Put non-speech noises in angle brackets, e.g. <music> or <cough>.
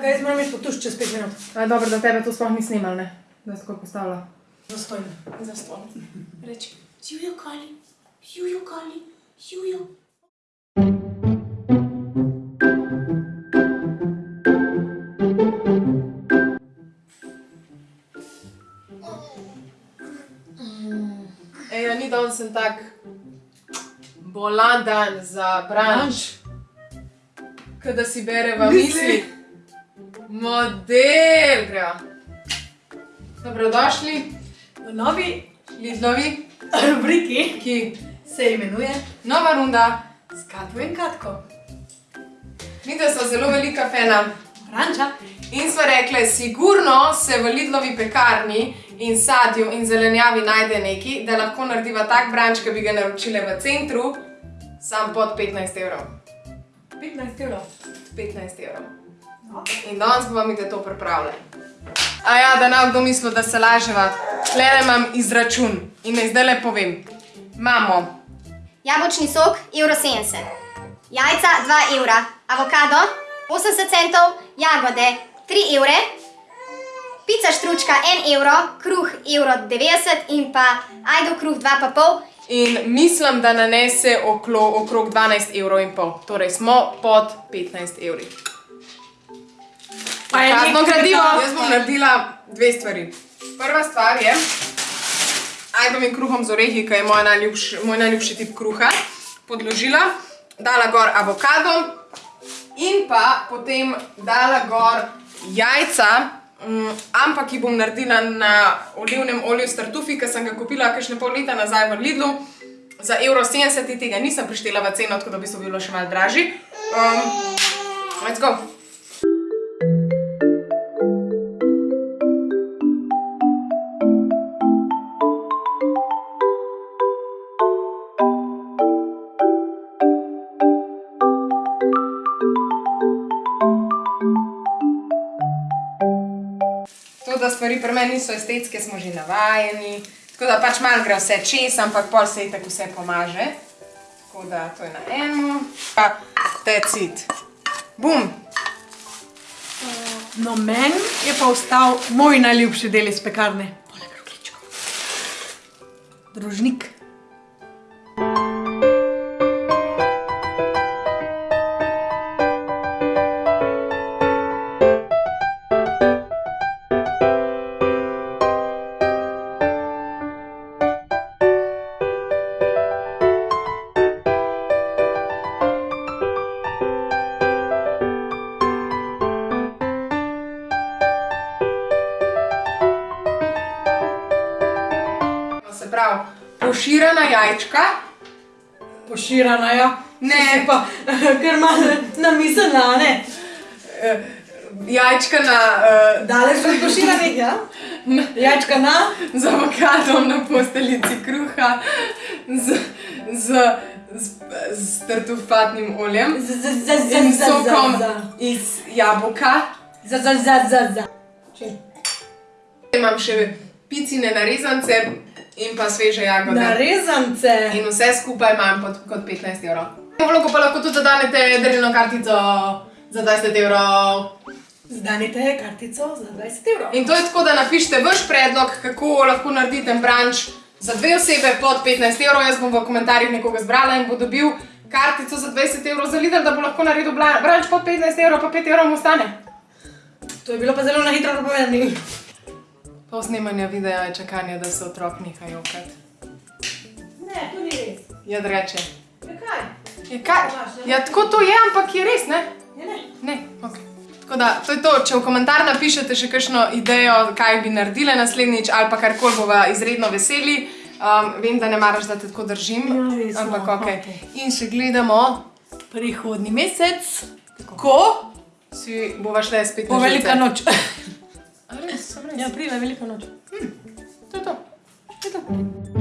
Kaj, jaz moram iti potuš čez pet minut. A, dobro, da tebe to sploh ni snimal, ne? Da si tako postavila. Zastojno. Zaston. Reči, Jujo Kali, Jujo Kali, Jujo. Ej, ni danes sem tak bolan dan za branč. Kada si bereva misli. Model gre. Dobrodošli, V novi Lidlovi, rubriki ki se imenuje nova runda. S Katjo in Katko. Mi da so zelo velika fena. Ranča. In smo rekli, sigurno se v Lidlovi pekarni in sadju in zelenjavi najde neki, da lahko narediva tak branč, ki bi ga naročile v centru, sam pod 15 evrov. 15 evrov. 15 evrov. In danes bomo mi to pripravljali. A ja, da ne kdo mislil, da se laževa. Tlele imam izračun in naj zdaj le povem. Imamo Jabolčni sok, evro 70. Jajca, 2 evra. Avokado, 80 centov. Jagode, 3 evre. Pica štručka, 1 evro. Kruh, evro 90 in pa ajdo kruh, 2,5. in mislim, da nanese oklo, okrog 12 evrov in pol. Torej smo pod 15 evri. Pa je nekaj gradivo. Jaz bom naredila dve stvari. Prva stvar je, ajdom in kruhom z orehi, ki je moj najljubši, moj najljubši tip kruha, podložila, dala gor avokado in pa potem dala gor jajca, mm, ampak jih bom naredila na olivnem olju s tartufi, ki sem ga kupila kakšne pol leta nazaj v Lidlu. Za evro 70 tega nisem prištela v ceno, tako da bi so bilo še malo dražji. Um, let's go! Da stvari pri meni niso estetske, smo že navajeni. Tako da pač malo gre vse čez, ampak pol se itak vse pomaže. Tako da to je na eno. Pa that's it. Bum! No, meni je pa ostal moj najljubši del iz pekarne. Poleg rogličkov. Družnik. Se pravi, poširana jajčka, Poširana, ja. Ne. Pa, <laughs> ker malo namislila, ne? eh, jajčka na, eh, Daleč od poširanih, ja? Jajčka na? z avokadom na posteljici kruha, z, z, z, z tartufatnim oljem Z, z, z, z, in z, sokom z, iz jabolka. z, z, z, z, z. Čim? Imam še picine narezance in pa sveže jagode. Narezance. In vse skupaj imam pod, kot 15 evrov. V vlogo pa lahko tudi danete darilno kartico za 20 evrov. Zdanite kartico za 20 evrov. In to je tako, da napišete vaš predlog, kako lahko naredite branč za dve osebe pod 15 evrov. Jaz bom v komentarjih nekoga zbrala in bo dobil kartico za 20 evrov za Lidl, da bo lahko naredil branč pod 15 evrov, pa 5 evrov mu ostane. To je bilo pa zelo na hitro povedano. Pol snemanja videa je čakanje, da se otrok neha jokati. Ne, to ni res. Jad reče. Kaj? Je kaj? Ja, tako to je, ampak je res, ne? Je ne. Ne, ok. Tako da, to je to. Če v komentar napišete še kakšno idejo, kaj bi naredile naslednjič, ali pa karkoli bova izredno veseli. Um, vem, da ne maraš, da te tako držim, Ja, res, ampak no, ok. okej. In še gledamo, Prihodni mesec, ko si bova šle spet na velika živce. noč. A res, <laughs> sem res. Ja, pride velika noč. To je to. To je to.